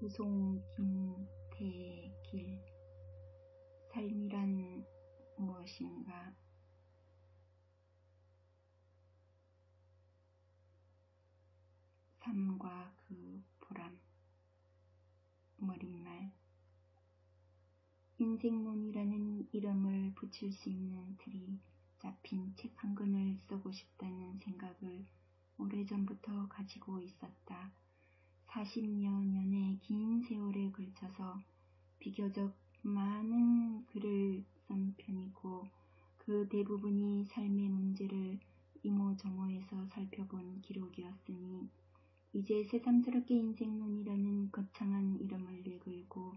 우송 김태길 삶이란 무엇인가 삶과 그 보람 머릿말 인생론이라는 이름을 붙일 수 있는 틀이 잡힌 책 한 권을 쓰고 싶다는 생각을 오래전부터 가지고 있었다. 40여 년의 긴 세월에 걸쳐서 비교적 많은 글을 쓴 편이고 그 대부분이 삶의 문제를 이모저모해서 살펴본 기록이었으니 이제 새삼스럽게 인생론이라는 거창한 이름을 내걸고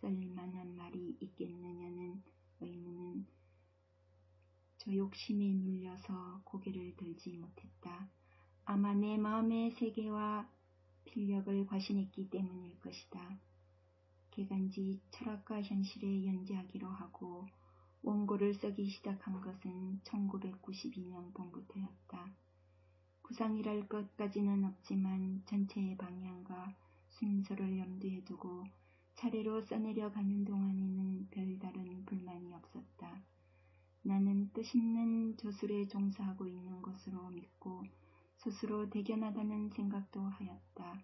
쓸만한 말이 있겠느냐는 의문은 저 욕심에 눌려서 고개를 들지 못했다. 아마 내 마음의 세계와 필력을 과신했기 때문일 것이다. 개간지 철학과 현실에 연재하기로 하고 원고를 쓰기 시작한 것은 1992년 봄부터였다. 구상이랄 것까지는 없지만 전체의 방향과 순서를 염두에 두고 차례로 써내려 가는 동안에는 별다른 불만이 없었다. 나는 뜻있는 저술에 종사하고 있는 것으로 믿고 스스로 대견하다는 생각도 하였다.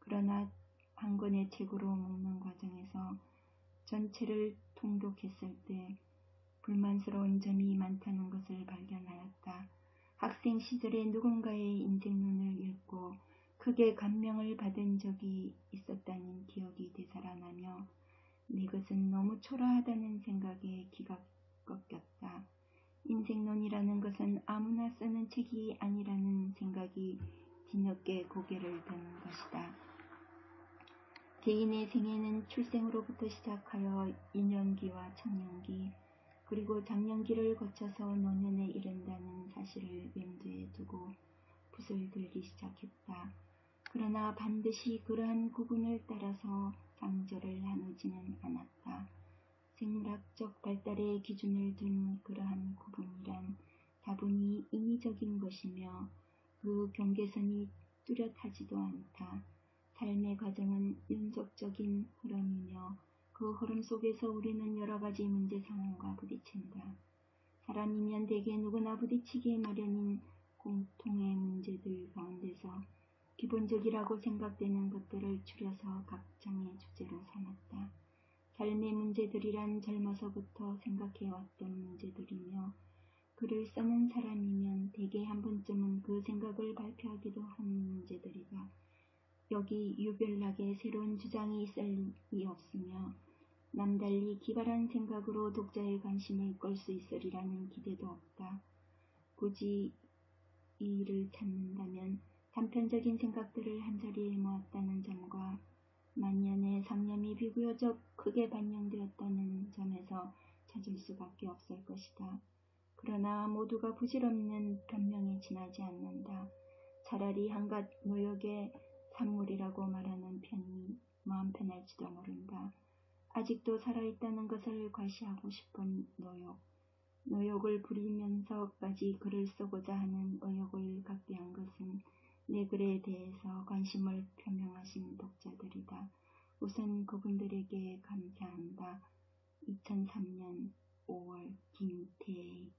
그러나 한 권의 책으로 먹는 과정에서 전체를 통독했을 때 불만스러운 점이 많다는 것을 발견하였다. 학생 시절에 누군가의 인생론을 읽고 크게 감명을 받은 적이 있었다는 기억이 되살아나며 내 것은 너무 초라하다는 생각에 기가 꺾였다. 인생론이라는 것은 아무나 쓰는 책이 아니라는 생각이 뒤늦게 고개를 드는 것이다. 개인의 생애는 출생으로부터 시작하여 인년기와 청년기 그리고 장년기를 거쳐서 노년에 이른다는 사실을 염두에 두고 붓을 들기 시작했다. 그러나 반드시 그러한 구분을 따라서 장절을 나누지는 않았다. 생물학적 발달의 기준을 둔 그러한 다분히 인위적인 것이며 그 경계선이 뚜렷하지도 않다. 삶의 과정은 연속적인 흐름이며 그 흐름 속에서 우리는 여러 가지 문제 상황과 부딪힌다. 사람이면 대개 누구나 부딪히기 마련인 공통의 문제들 가운데서 기본적이라고 생각되는 것들을 추려서 각장의 주제로 삼았다. 삶의 문제들이란 젊어서부터 생각해왔던 문제들이며 글을 써는 사람이면 대개 한 번쯤은 그 생각을 발표하기도 하는 문제들이다. 여기 유별나게 새로운 주장이 있을 리 없으며 남달리 기발한 생각으로 독자의 관심을 끌 수 있으리라는 기대도 없다. 굳이 이 일을 찾는다면 단편적인 생각들을 한자리에 모았다는 점과 만년의 상념이 비교적 크게 반영되었다는 점에서 찾을 수밖에 없을 것이다. 그러나 모두가 부질없는 변명에 지나지 않는다. 차라리 한갓 노역의 산물이라고 말하는 편이 마음 편할지도 모른다. 아직도 살아있다는 것을 과시하고 싶은 노역. 노역을 부리면서까지 글을 쓰고자 하는 의욕을 갖게 한 것은 내 글에 대해서 관심을 표명하신 독자들이다. 우선 그분들에게 감사한다. 2003년 5월 김태길